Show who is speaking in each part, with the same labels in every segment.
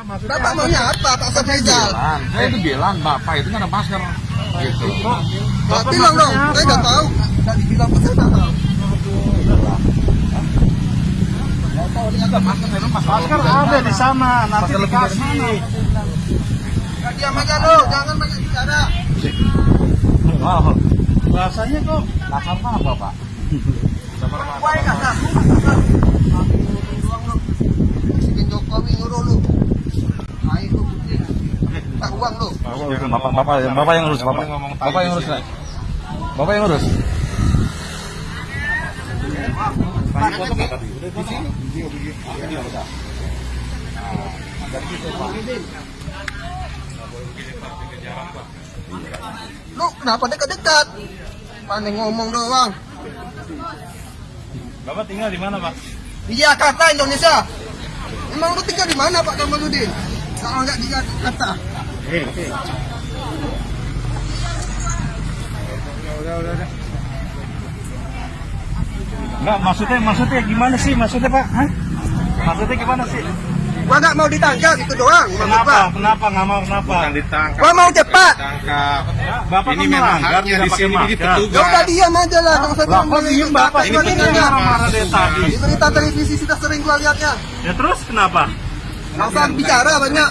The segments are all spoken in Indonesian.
Speaker 1: Bapak maunya apa Pak?
Speaker 2: Bilang, saya itu bilang bapak itu nggak ada masker. Gitu.
Speaker 1: Bapak bilang dong, saya nggak tahu. Nggak dibilang pun saya nggak tahu.
Speaker 3: Masker ada di sana, nanti dikasih.
Speaker 1: Diam aja lo, jangan banyak bicara.
Speaker 2: Wow.
Speaker 3: Rasanya kok
Speaker 2: Kasar apa pak?
Speaker 1: Wah, nggak tahu. Presiden Jokowi nyuruh lu. Ayo lu, tak uang lu.
Speaker 2: Bapak, bapak, bapak yang urus, bapak. Bapak yang urus, Nak. Bapak yang urus.
Speaker 1: Lu kenapa dekat-dekat? Pandai ngomong doang.
Speaker 3: Bapak tinggal di mana, Pak?
Speaker 1: Di Jakarta, Indonesia. Emang lu tinggal di mana Pak Kamaludin? Kalau nggak di Jakarta.
Speaker 3: Enggak, maksudnya maksudnya gimana sih? Maksudnya, Pak? Hah? Maksudnya gimana sih?
Speaker 1: Gua nggak mau ditangkap itu doang.
Speaker 3: Kenapa?
Speaker 1: Pak.
Speaker 3: Kenapa nggak mau kenapa?
Speaker 2: ditangkap.
Speaker 1: Gua mau cepat.
Speaker 2: Tangkap.
Speaker 3: Bapak
Speaker 2: Ini
Speaker 3: kan
Speaker 2: memang haknya di sini, ini petugas.
Speaker 1: Ya udah diam aja lah.
Speaker 3: Kok
Speaker 1: ngomong
Speaker 3: diem
Speaker 1: itu.
Speaker 3: Bapak?
Speaker 1: Ini petugas.
Speaker 3: petugas marah-marah dari tadi.
Speaker 1: Di berita televisi kita sering gua lihatnya.
Speaker 3: Ya terus kenapa?
Speaker 1: Usah bicara banyak.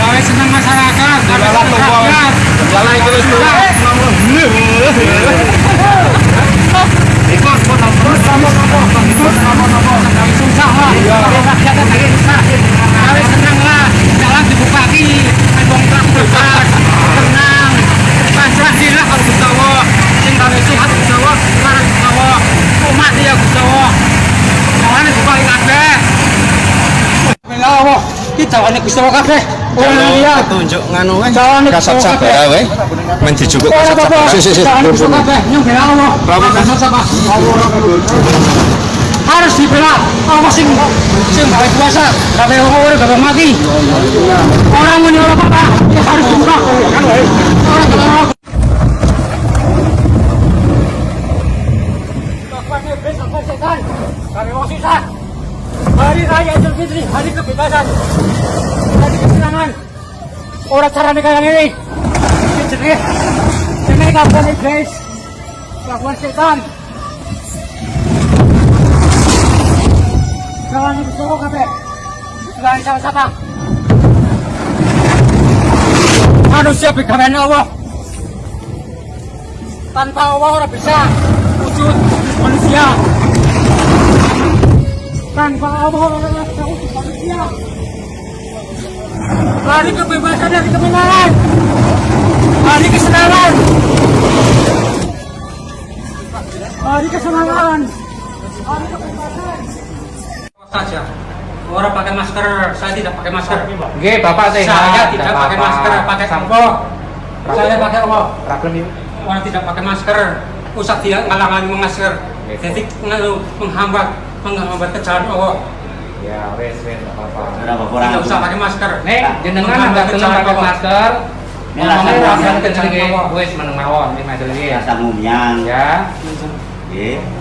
Speaker 4: Gawe senang masyarakat, gawe senang rakyat.
Speaker 2: Itu terus.
Speaker 4: Ikut, ikut, ikut, sama, sama, ikut, sama, sama. Gawe susah lah, gawe rakyatnya gawe susah. Gawe senang lah, jalan dibuka lagi, bongkar bebas, tenang. Pasrah sih lah kalau Gusti Allah. Sing gawe sehat Gusti Allah, sekarang Gusti Allah. Umat dia Gusti Allah. Jangan dibuka lagi kabeh. Bila Kita ini Gusti Allah kabeh. Iya.
Speaker 2: Tunjuk nganu Kasat sabar ya. Men dijukuk kasat sabar.
Speaker 4: Gusti kabeh, bela Allah. Harus dibela. Allah sing sing gawe kuasa? Gawe orang gawe mati. Orang ini orang apa ya harus dibuka orang Hari Raya Idul Fitri, hari kebebasan, hari kesenangan. Orang cara kayak ini, jadi, ini kapan iblis, kapan setan, Jangan disuruh kafe. Jangan salah siapa. Manusia bagaimana Allah. Tanpa Allah orang bisa wujud manusia. Tanpa Allah manusia. Hari kebebasan dari kemenangan. Hari kesenangan. Hari kesenangan. Hari kebebasan saja. Orang pakai masker, saya tidak pakai masker.
Speaker 5: Oke, Bapak sehat.
Speaker 4: Saya tidak pakai masker, pakai sampo. Saya pakai apa?
Speaker 5: Ini.
Speaker 4: Orang tidak pakai masker, usah dia ngalang-ngalangi masker. Jadi menghambat menghambat ke jalan Allah.
Speaker 5: Ya, wes, wes, apa-apa.
Speaker 4: Tidak usah pakai masker.
Speaker 5: Nek, jenengan nggak gelem pakai masker.
Speaker 6: Ini rasa
Speaker 5: rasa ge, wes meneng mawon, ini maju lagi ya.
Speaker 6: Rasa ngumian.
Speaker 5: Ya,
Speaker 6: Nggih.